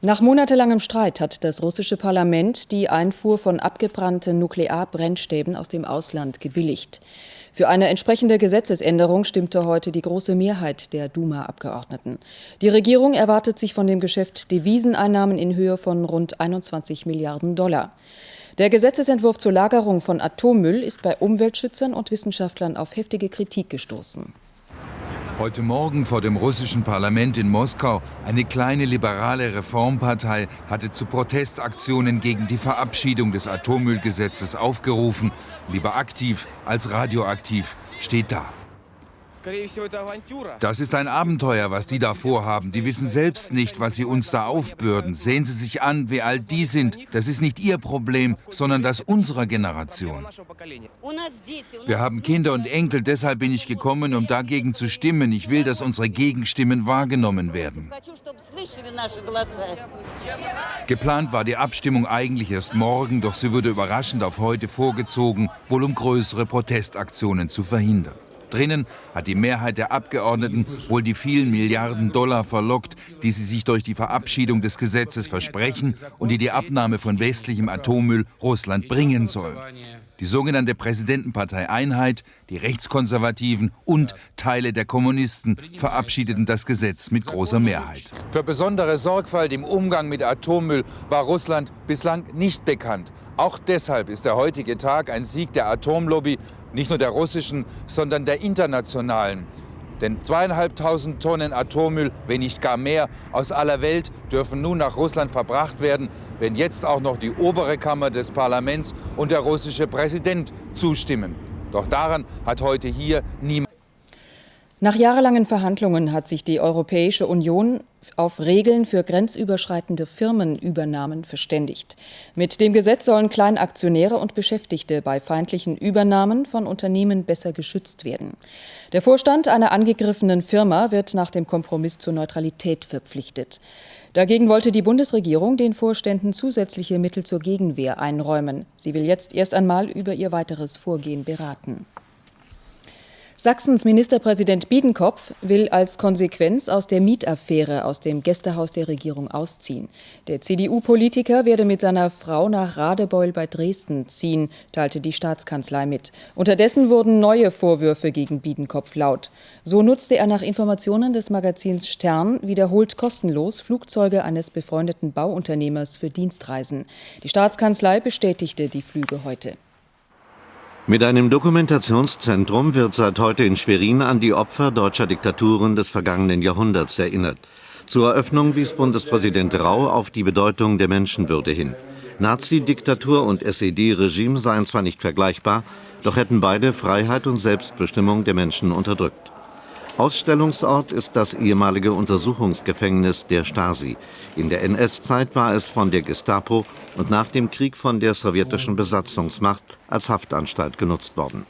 Nach monatelangem Streit hat das russische Parlament die Einfuhr von abgebrannten Nuklearbrennstäben aus dem Ausland gebilligt. Für eine entsprechende Gesetzesänderung stimmte heute die große Mehrheit der Duma-Abgeordneten. Die Regierung erwartet sich von dem Geschäft Deviseneinnahmen in Höhe von rund 21 Milliarden Dollar. Der Gesetzesentwurf zur Lagerung von Atommüll ist bei Umweltschützern und Wissenschaftlern auf heftige Kritik gestoßen. Heute Morgen vor dem russischen Parlament in Moskau eine kleine liberale Reformpartei hatte zu Protestaktionen gegen die Verabschiedung des Atommüllgesetzes aufgerufen. Lieber aktiv als radioaktiv steht da. Das ist ein Abenteuer, was die da vorhaben. Die wissen selbst nicht, was sie uns da aufbürden. Sehen Sie sich an, wie alt die sind. Das ist nicht ihr Problem, sondern das unserer Generation. Wir haben Kinder und Enkel, deshalb bin ich gekommen, um dagegen zu stimmen. Ich will, dass unsere Gegenstimmen wahrgenommen werden. Geplant war die Abstimmung eigentlich erst morgen, doch sie wurde überraschend auf heute vorgezogen, wohl um größere Protestaktionen zu verhindern. Drinnen hat die Mehrheit der Abgeordneten wohl die vielen Milliarden Dollar verlockt, die sie sich durch die Verabschiedung des Gesetzes versprechen und die die Abnahme von westlichem Atommüll Russland bringen soll. Die sogenannte Präsidentenpartei Einheit, die Rechtskonservativen und Teile der Kommunisten verabschiedeten das Gesetz mit großer Mehrheit. Für besondere Sorgfalt im Umgang mit Atommüll war Russland bislang nicht bekannt. Auch deshalb ist der heutige Tag ein Sieg der Atomlobby, nicht nur der russischen, sondern der internationalen. Denn zweieinhalbtausend Tonnen Atommüll, wenn nicht gar mehr, aus aller Welt dürfen nun nach Russland verbracht werden, wenn jetzt auch noch die obere Kammer des Parlaments und der russische Präsident zustimmen. Doch daran hat heute hier niemand nach jahrelangen Verhandlungen hat sich die Europäische Union auf Regeln für grenzüberschreitende Firmenübernahmen verständigt. Mit dem Gesetz sollen Kleinaktionäre und Beschäftigte bei feindlichen Übernahmen von Unternehmen besser geschützt werden. Der Vorstand einer angegriffenen Firma wird nach dem Kompromiss zur Neutralität verpflichtet. Dagegen wollte die Bundesregierung den Vorständen zusätzliche Mittel zur Gegenwehr einräumen. Sie will jetzt erst einmal über ihr weiteres Vorgehen beraten. Sachsens Ministerpräsident Biedenkopf will als Konsequenz aus der Mietaffäre aus dem Gästehaus der Regierung ausziehen. Der CDU-Politiker werde mit seiner Frau nach Radebeul bei Dresden ziehen, teilte die Staatskanzlei mit. Unterdessen wurden neue Vorwürfe gegen Biedenkopf laut. So nutzte er nach Informationen des Magazins Stern wiederholt kostenlos Flugzeuge eines befreundeten Bauunternehmers für Dienstreisen. Die Staatskanzlei bestätigte die Flüge heute. Mit einem Dokumentationszentrum wird seit heute in Schwerin an die Opfer deutscher Diktaturen des vergangenen Jahrhunderts erinnert. Zur Eröffnung wies Bundespräsident Rau auf die Bedeutung der Menschenwürde hin. Nazi-Diktatur und SED-Regime seien zwar nicht vergleichbar, doch hätten beide Freiheit und Selbstbestimmung der Menschen unterdrückt. Ausstellungsort ist das ehemalige Untersuchungsgefängnis der Stasi. In der NS-Zeit war es von der Gestapo und nach dem Krieg von der sowjetischen Besatzungsmacht als Haftanstalt genutzt worden